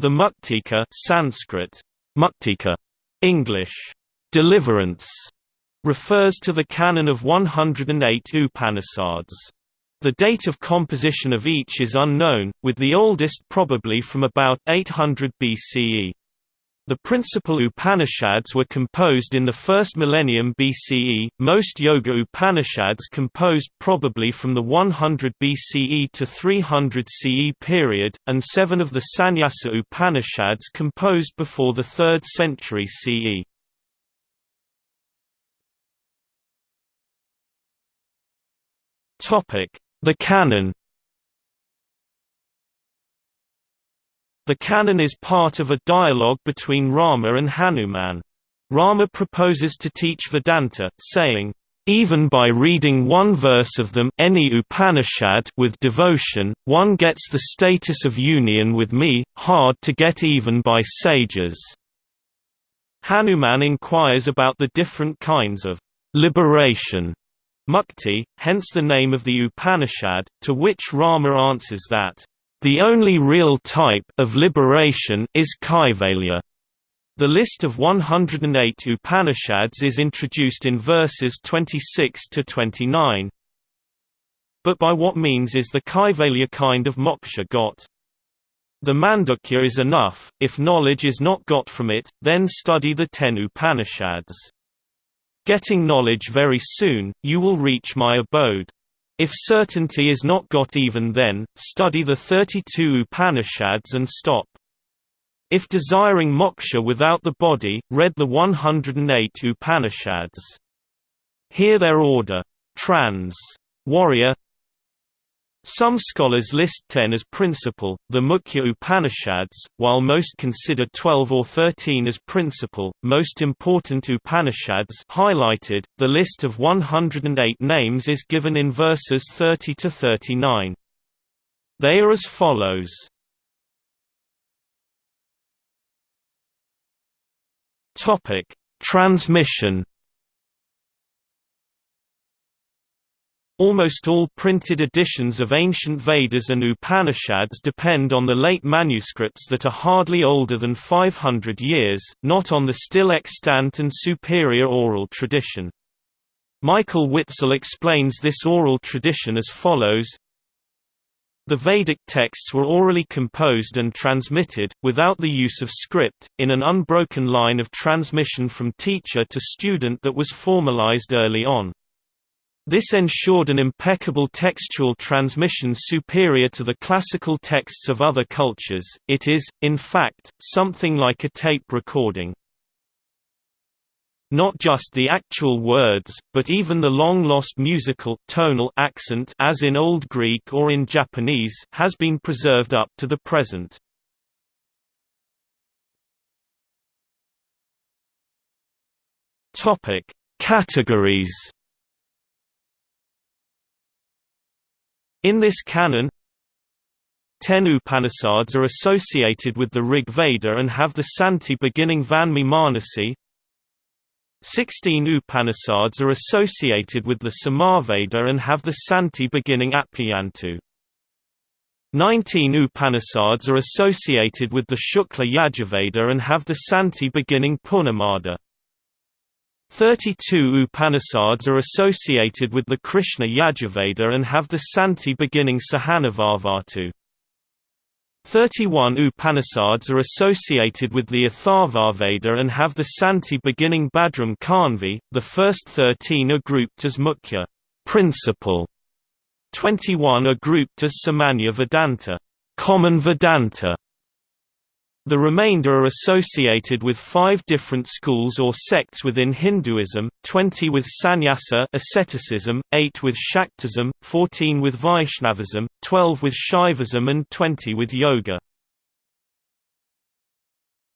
The Muktika Sanskrit, Muktika, English, deliverance, refers to the canon of 108 Upanishads. The date of composition of each is unknown, with the oldest probably from about 800 BCE. The principal Upanishads were composed in the first millennium BCE, most Yoga Upanishads composed probably from the 100 BCE to 300 CE period, and seven of the Sannyasa Upanishads composed before the 3rd century CE. The canon The canon is part of a dialogue between Rama and Hanuman. Rama proposes to teach Vedanta, saying, even by reading one verse of them any Upanishad with devotion, one gets the status of union with me, hard to get even by sages. Hanuman inquires about the different kinds of liberation, mukti, hence the name of the Upanishad, to which Rama answers that, the only real type of liberation is kaivalya. The list of 108 Upanishads is introduced in verses 26 to 29. But by what means is the kaivalya kind of moksha got? The mandukya is enough, if knowledge is not got from it, then study the ten Upanishads. Getting knowledge very soon, you will reach my abode. If certainty is not got even then, study the 32 Upanishads and stop. If desiring moksha without the body, read the 108 Upanishads. Hear their order. Trans. Warrier some scholars list ten as principal, the Mukhya Upanishads, while most consider 12 or 13 as principal. Most important Upanishads highlighted, the list of 108 names is given in verses 30 to 39. They are as follows. Topic: Transmission Almost all printed editions of ancient Vedas and Upanishads depend on the late manuscripts that are hardly older than 500 years, not on the still extant and superior oral tradition. Michael Witzel explains this oral tradition as follows The Vedic texts were orally composed and transmitted, without the use of script, in an unbroken line of transmission from teacher to student that was formalized early on. This ensured an impeccable textual transmission superior to the classical texts of other cultures, it is, in fact, something like a tape recording. Not just the actual words, but even the long-lost musical tonal accent as in Old Greek or in Japanese has been preserved up to the present. Categories In this canon, Ten Upanishads are associated with the Rig Veda and have the Santi beginning Vanmi Manasi. Sixteen Upanishads are associated with the Samaveda and have the Santi beginning Apyayantu. Nineteen Upanishads are associated with the Shukla Yajurveda and have the Santi beginning Purnamada. Thirty-two Upanishads are associated with the Krishna Yajurveda and have the Santi beginning Sahanavavatu. Thirty-one Upanishads are associated with the Atharvaveda and have the Santi beginning Bhadram Kanvi, the first thirteen are grouped as Mukhya principal. Twenty-one are grouped as Samanya Vedanta common Vedanta, the remainder are associated with five different schools or sects within Hinduism, 20 with sannyasa asceticism, 8 with Shaktism, 14 with Vaishnavism, 12 with Shaivism and 20 with Yoga.